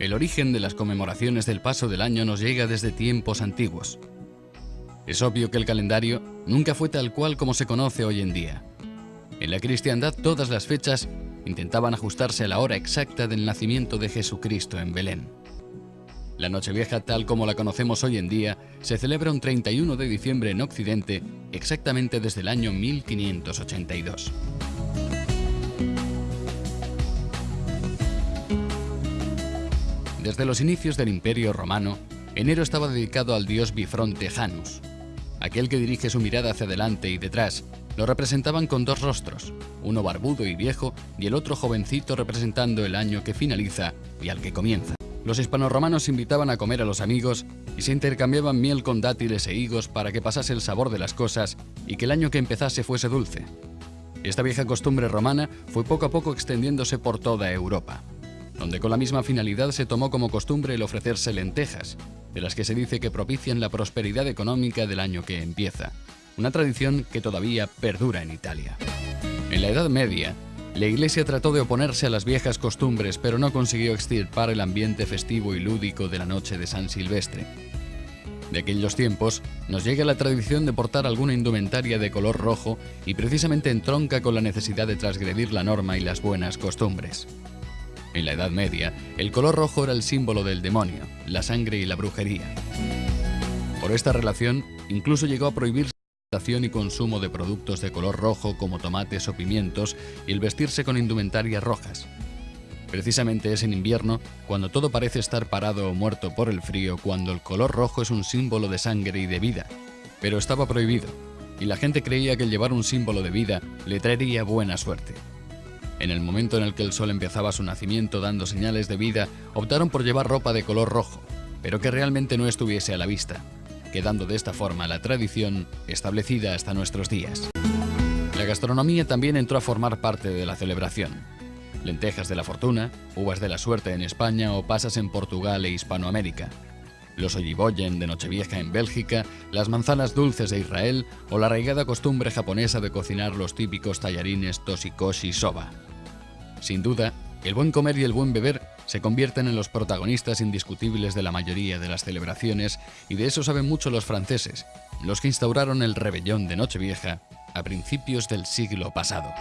El origen de las conmemoraciones del paso del año nos llega desde tiempos antiguos. Es obvio que el calendario nunca fue tal cual como se conoce hoy en día. En la cristiandad todas las fechas intentaban ajustarse a la hora exacta del nacimiento de Jesucristo en Belén. La Nochevieja tal como la conocemos hoy en día se celebra un 31 de diciembre en Occidente exactamente desde el año 1582. Desde los inicios del Imperio Romano, enero estaba dedicado al dios bifronte Janus. Aquel que dirige su mirada hacia adelante y detrás, lo representaban con dos rostros, uno barbudo y viejo y el otro jovencito representando el año que finaliza y al que comienza. Los hispanoromanos invitaban a comer a los amigos y se intercambiaban miel con dátiles e higos para que pasase el sabor de las cosas y que el año que empezase fuese dulce. Esta vieja costumbre romana fue poco a poco extendiéndose por toda Europa donde con la misma finalidad se tomó como costumbre el ofrecerse lentejas, de las que se dice que propician la prosperidad económica del año que empieza, una tradición que todavía perdura en Italia. En la Edad Media, la Iglesia trató de oponerse a las viejas costumbres, pero no consiguió extirpar el ambiente festivo y lúdico de la noche de San Silvestre. De aquellos tiempos nos llega la tradición de portar alguna indumentaria de color rojo y precisamente entronca con la necesidad de transgredir la norma y las buenas costumbres. En la Edad Media, el color rojo era el símbolo del demonio, la sangre y la brujería. Por esta relación, incluso llegó a prohibirse la y consumo de productos de color rojo como tomates o pimientos y el vestirse con indumentarias rojas. Precisamente es en invierno cuando todo parece estar parado o muerto por el frío, cuando el color rojo es un símbolo de sangre y de vida. Pero estaba prohibido, y la gente creía que llevar un símbolo de vida le traería buena suerte. En el momento en el que el sol empezaba su nacimiento dando señales de vida, optaron por llevar ropa de color rojo, pero que realmente no estuviese a la vista, quedando de esta forma la tradición establecida hasta nuestros días. La gastronomía también entró a formar parte de la celebración. Lentejas de la fortuna, uvas de la suerte en España o pasas en Portugal e Hispanoamérica. Los olliboyen de Nochevieja en Bélgica, las manzanas dulces de Israel o la arraigada costumbre japonesa de cocinar los típicos tallarines toshikoshi soba. Sin duda, el buen comer y el buen beber se convierten en los protagonistas indiscutibles de la mayoría de las celebraciones y de eso saben mucho los franceses, los que instauraron el rebellón de Nochevieja a principios del siglo pasado.